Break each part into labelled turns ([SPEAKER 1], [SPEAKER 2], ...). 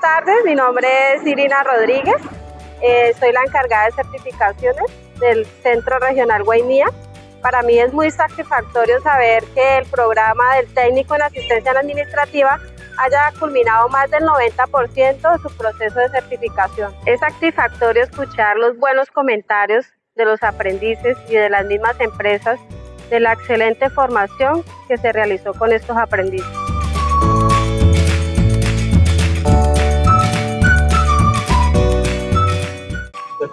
[SPEAKER 1] tardes, mi nombre es Irina Rodríguez, eh, soy la encargada de certificaciones del Centro Regional Guainía. Para mí es muy satisfactorio saber que el programa del técnico en asistencia administrativa haya culminado más del 90% de su proceso de certificación. Es satisfactorio escuchar los buenos comentarios de los aprendices y de las mismas empresas de la excelente formación que se realizó con estos aprendices.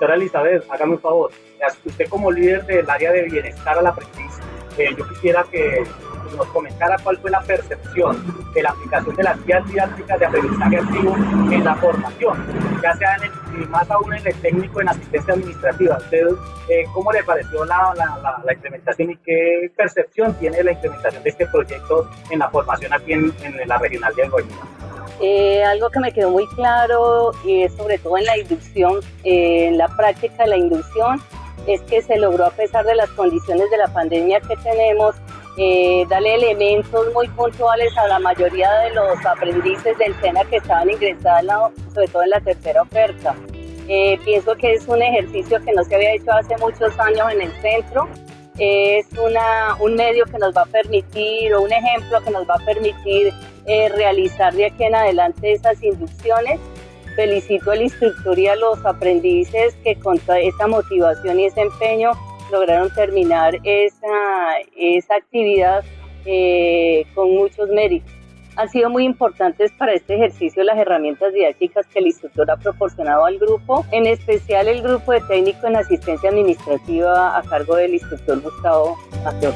[SPEAKER 2] Doctora Elizabeth, hágame un favor. Usted como líder del área de bienestar al aprendiz, eh, yo quisiera que nos comentara cuál fue la percepción de la aplicación de las guías didácticas de aprendizaje activo en la formación, ya sea en el, más aún en el técnico en asistencia administrativa. ¿Usted eh, cómo le pareció la, la, la, implementación y qué percepción tiene la implementación de este proyecto en la formación aquí en, en la regional de Guayana?
[SPEAKER 3] Eh, algo que me quedó muy claro, y sobre todo en la inducción, eh, en la práctica de la inducción, es que se logró a pesar de las condiciones de la pandemia que tenemos, eh, darle elementos muy puntuales a la mayoría de los aprendices del SENA que estaban ingresados, sobre todo en la tercera oferta. Eh, pienso que es un ejercicio que no se había hecho hace muchos años en el centro. Es una, un medio que nos va a permitir, o un ejemplo que nos va a permitir eh, realizar de aquí en adelante esas inducciones. Felicito al instructor y a los aprendices que con esa motivación y ese empeño lograron terminar esa, esa actividad eh, con muchos méritos. Han sido muy importantes para este ejercicio las herramientas didácticas que el instructor ha proporcionado al grupo, en especial el grupo de técnico en asistencia administrativa a cargo del instructor Gustavo Mateo